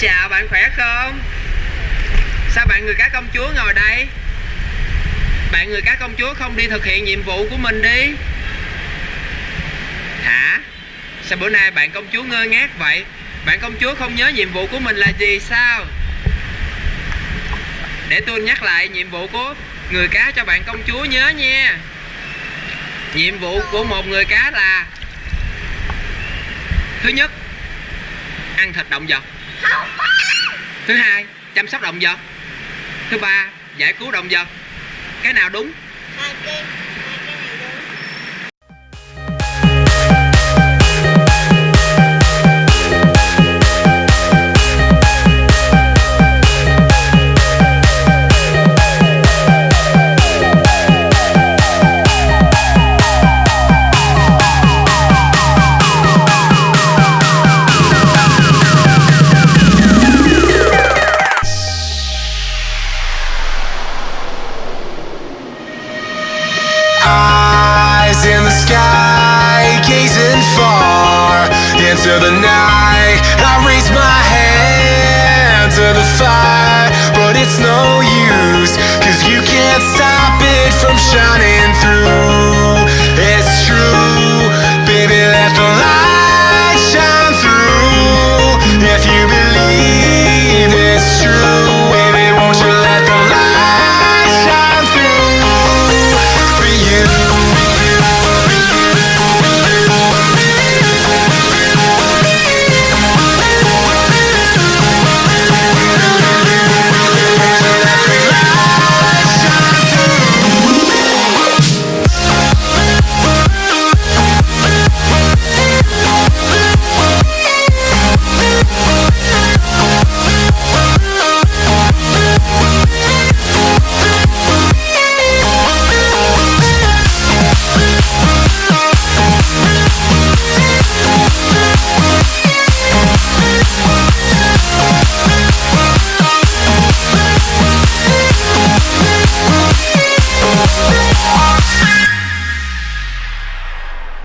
chào bạn khỏe không? Sao bạn người cá công chúa ngồi đây? Bạn người cá công chúa không đi thực hiện nhiệm vụ của mình đi. Hả? Sao bữa nay bạn công chúa ngơ ngác vậy? Bạn công chúa không nhớ nhiệm vụ của mình là gì sao? Để tôi nhắc lại nhiệm vụ của người cá cho bạn công chúa nhớ nha. Nhiệm vụ của một người cá là thứ nhất, ăn thịt động vật thứ hai, chăm sóc động vật. Thứ ba, giải cứu động vật. Cái nào đúng? Hai kia the night. I raise my hand to the fire But it's no use Cause you can't stop it from shining.